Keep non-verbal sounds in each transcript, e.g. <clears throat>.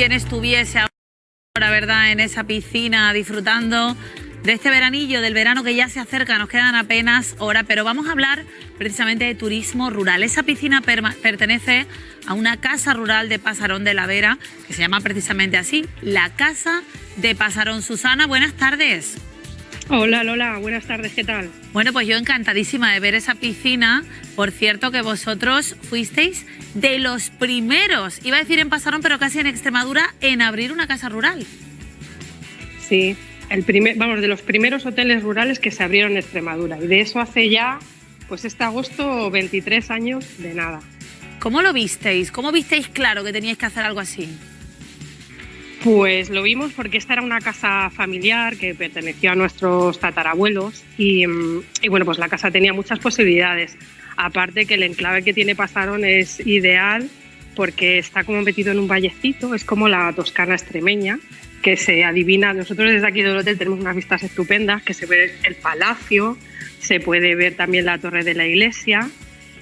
quien estuviese ahora, ¿verdad?, en esa piscina disfrutando de este veranillo, del verano que ya se acerca, nos quedan apenas horas, pero vamos a hablar precisamente de turismo rural. Esa piscina pertenece a una casa rural de Pasarón de la Vera, que se llama precisamente así, la Casa de Pasarón. Susana, buenas tardes. Hola Lola, buenas tardes, ¿qué tal? Bueno, pues yo encantadísima de ver esa piscina. Por cierto que vosotros fuisteis de los primeros, iba a decir en Pasarón, pero casi en Extremadura, en abrir una casa rural. Sí, el primer, vamos, de los primeros hoteles rurales que se abrieron en Extremadura. Y de eso hace ya, pues este agosto, 23 años de nada. ¿Cómo lo visteis? ¿Cómo visteis claro que teníais que hacer algo así? Pues lo vimos porque esta era una casa familiar que perteneció a nuestros tatarabuelos y, mm, y, bueno, pues la casa tenía muchas posibilidades. Aparte que el enclave que tiene Pasarón es ideal porque está como metido en un vallecito, es como la Toscana extremeña, que se adivina. Nosotros desde aquí del hotel tenemos unas vistas estupendas, que se ve el palacio, se puede ver también la torre de la iglesia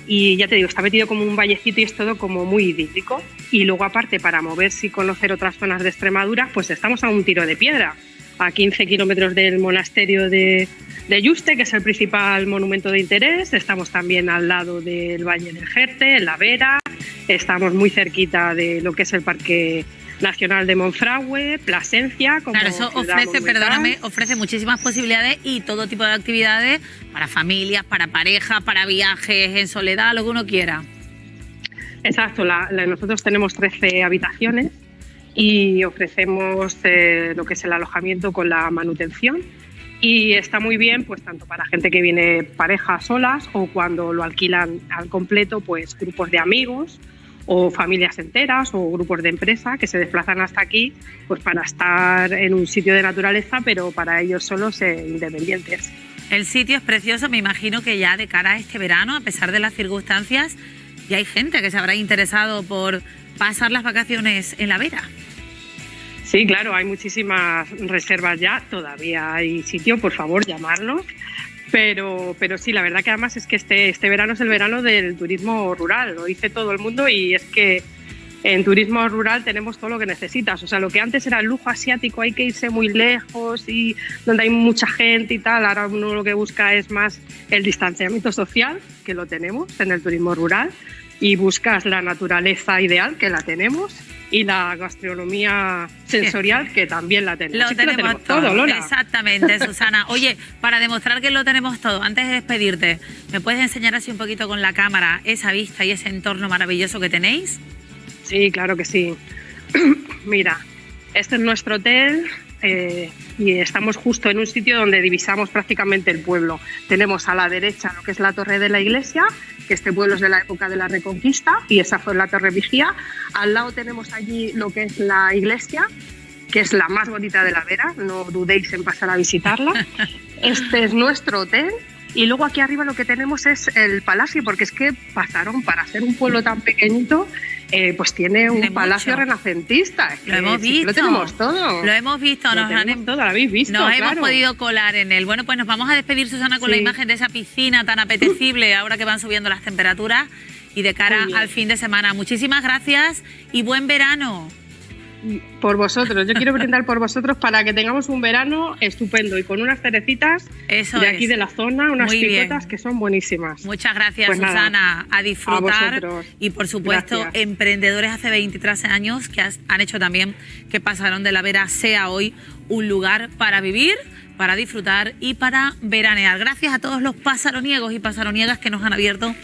y ya te digo, está metido como un vallecito y es todo como muy idílico. Y luego aparte, para moverse y conocer otras zonas de Extremadura, pues estamos a un tiro de piedra, a 15 kilómetros del monasterio de, de Yuste, que es el principal monumento de interés. Estamos también al lado del Valle del Jerte, en La Vera. Estamos muy cerquita de lo que es el Parque Nacional de Monfragüe, Plasencia. Como claro, eso ofrece, perdóname, ofrece muchísimas posibilidades y todo tipo de actividades para familias, para parejas, para viajes en soledad, lo que uno quiera. Exacto, nosotros tenemos 13 habitaciones y ofrecemos eh, lo que es el alojamiento con la manutención y está muy bien pues tanto para gente que viene parejas solas o cuando lo alquilan al completo pues grupos de amigos o familias enteras o grupos de empresa que se desplazan hasta aquí pues para estar en un sitio de naturaleza, pero para ellos solos e independientes. El sitio es precioso, me imagino que ya de cara a este verano, a pesar de las circunstancias, ya hay gente que se habrá interesado por pasar las vacaciones en la Vera. Sí, claro, hay muchísimas reservas ya, todavía hay sitio, por favor, llamarnos pero, pero sí, la verdad que además es que este, este verano es el verano del turismo rural, lo dice todo el mundo y es que en turismo rural tenemos todo lo que necesitas. O sea, lo que antes era el lujo asiático, hay que irse muy lejos y donde hay mucha gente y tal. Ahora uno lo que busca es más el distanciamiento social, que lo tenemos en el turismo rural, y buscas la naturaleza ideal, que la tenemos, y la gastronomía sensorial, que también la tenemos. Lo, tenemos, todo, Exactamente, <laughs> Susana. Oye, para demostrar que lo tenemos todo, antes de despedirte, ¿me puedes enseñar así un poquito con la cámara esa vista y ese entorno maravilloso que tenéis? Sí, claro que sí. <clears throat> Mira, este es nuestro hotel, eh, y estamos justo en un sitio donde divisamos prácticamente el pueblo. Tenemos a la derecha lo que es la torre de la iglesia, que este pueblo es de la época de la Reconquista y esa fue la torre vigía. Al lado tenemos allí lo que es la iglesia, que es la más bonita de la Vera, no dudéis en pasar a visitarla. <laughs> Este es nuestro hotel y luego aquí arriba lo que tenemos es el palacio, porque es que pasaron para ser un pueblo tan pequeñito eh, pues tiene un palacio renacentista. lo hemos visto. lo tenemos todo. Lo hemos visto. nos han, todo, lo habéis visto. Nos hemos podido colar en él. Bueno, pues nos vamos a despedir, Susana, con la imagen de esa piscina tan apetecible <laughs> ahora que van subiendo las temperaturas y de cara al fin de semana. Muchísimas gracias y buen verano por vosotros. Yo quiero brindar por vosotros para que tengamos un verano estupendo y con unas cerecitas de aquí de la zona, unas picotas que son buenísimas. Muchas gracias, pues Susana. a disfrutar. y por supuesto, emprendedores hace 23 años que han hecho también que Pasaron de la Vera sea hoy un lugar para vivir para disfrutar y para veranear. Gracias a todos los pasaroniegos y pasaroniegas que nos han abierto